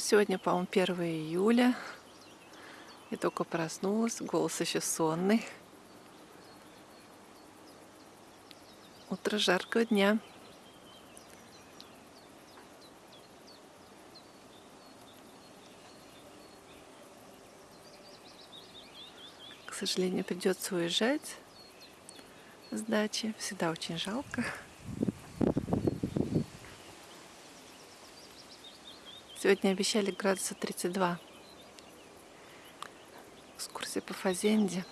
Сегодня, по-моему, 1 июля. Я только проснулась, голос еще сонный. Утро жаркого дня. К сожалению, придется уезжать с дачи. Всегда очень жалко. Сегодня обещали градуса 32. Экскурсия по Фазенде.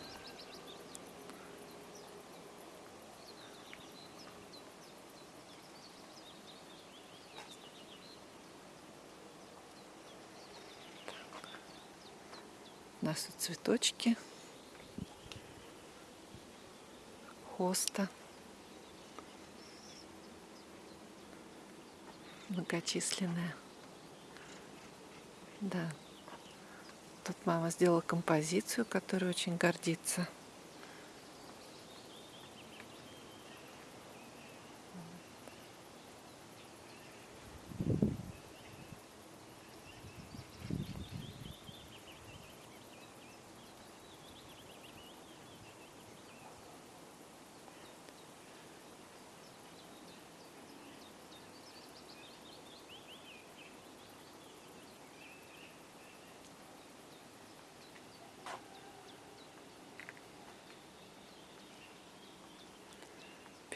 У нас тут цветочки. Хоста. Многочисленная. Да. Тут мама сделала композицию, которой очень гордится.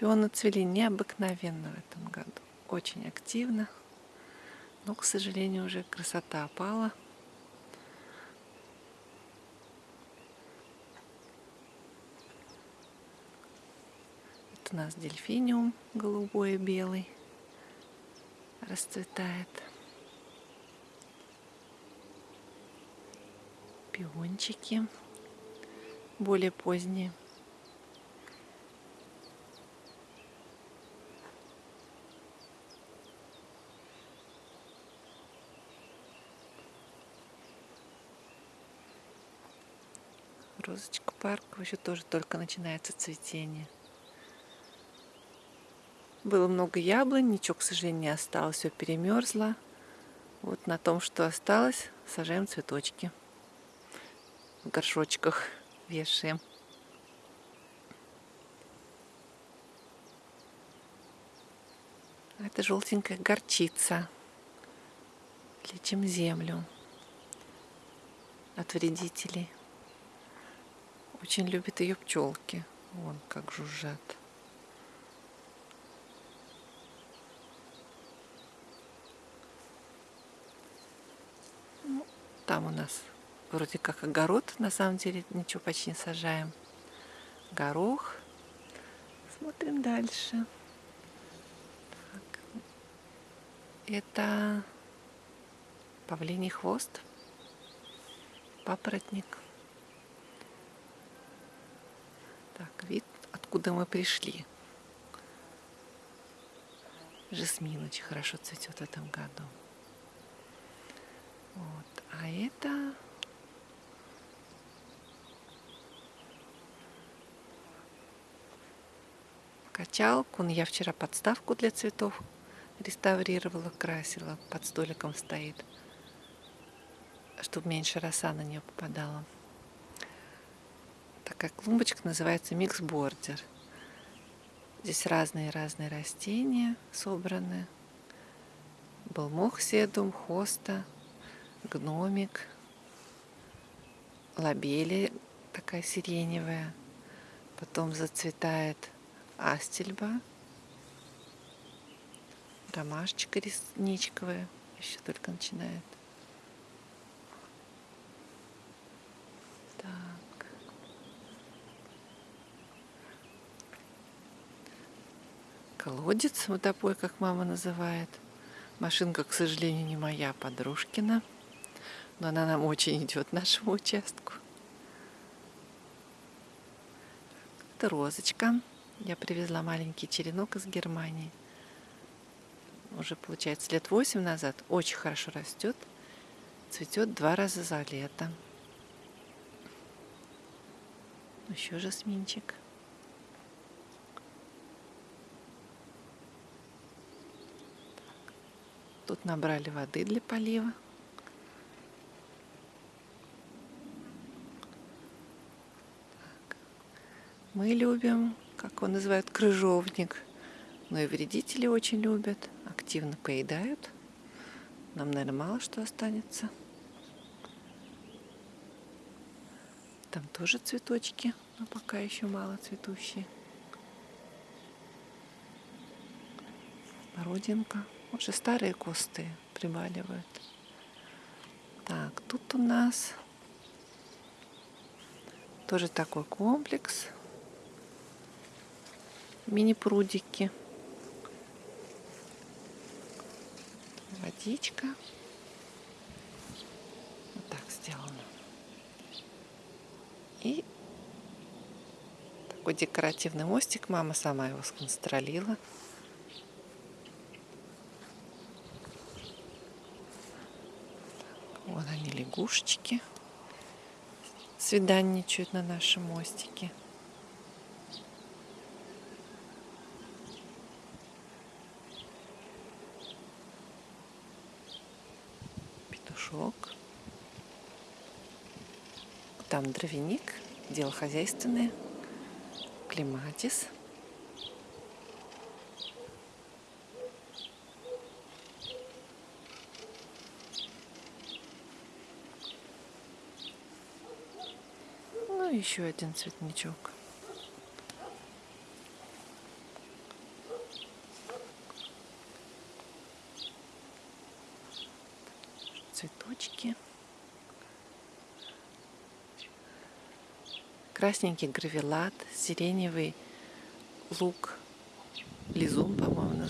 Пионы цвели необыкновенно в этом году. Очень активно. Но, к сожалению, уже красота опала. Это у нас дельфиниум голубой и белый расцветает. Пиончики более поздние. Розочка парка еще тоже только начинается цветение. Было много яблонь, ничего, к сожалению, не осталось, все перемерзло. Вот на том, что осталось, сажаем цветочки. В горшочках вешаем. Это желтенькая горчица. Лечим землю от вредителей. Очень любят ее пчелки. Вон как жужжат. Ну, там у нас вроде как огород, на самом деле ничего почти не сажаем. Горох. Смотрим дальше. Так. Это павлиний хвост, папоротник. Так, вид, откуда мы пришли. Жасмин очень хорошо цветет в этом году. Вот. А это качалку. Я вчера подставку для цветов реставрировала, красила. Под столиком стоит, чтобы меньше роса на нее попадала такая клумбочка, называется микс-бордер. Здесь разные-разные растения собраны. Был мох седум, хоста, гномик, лабели такая сиреневая. Потом зацветает астельба, ромашечка ресничковая, еще только начинает. Колодец водопой, как мама называет. Машинка, к сожалению, не моя, подружкина. Но она нам очень идет, нашему участку. Это розочка. Я привезла маленький черенок из Германии. Уже, получается, лет восемь назад. Очень хорошо растет. Цветет два раза за лето. Еще жасминчик. Тут набрали воды для полива. Так. Мы любим, как его называют, крыжовник. Но и вредители очень любят, активно поедают. Нам, наверное, мало что останется. Там тоже цветочки, но пока еще мало цветущие. Родинка. Уже старые кусты прибаливают. Так, тут у нас тоже такой комплекс. Мини-прудики. Водичка. Вот так сделано. И такой декоративный мостик. Мама сама его сконструировала. Вон они, лягушечки. Свиданничают на нашем мостике. Петушок. Там дровяник, дело хозяйственное. Клематис. Ну, еще один цветничок. Цветочки. Красненький гравелат, сиреневый лук, лизун, по-моему,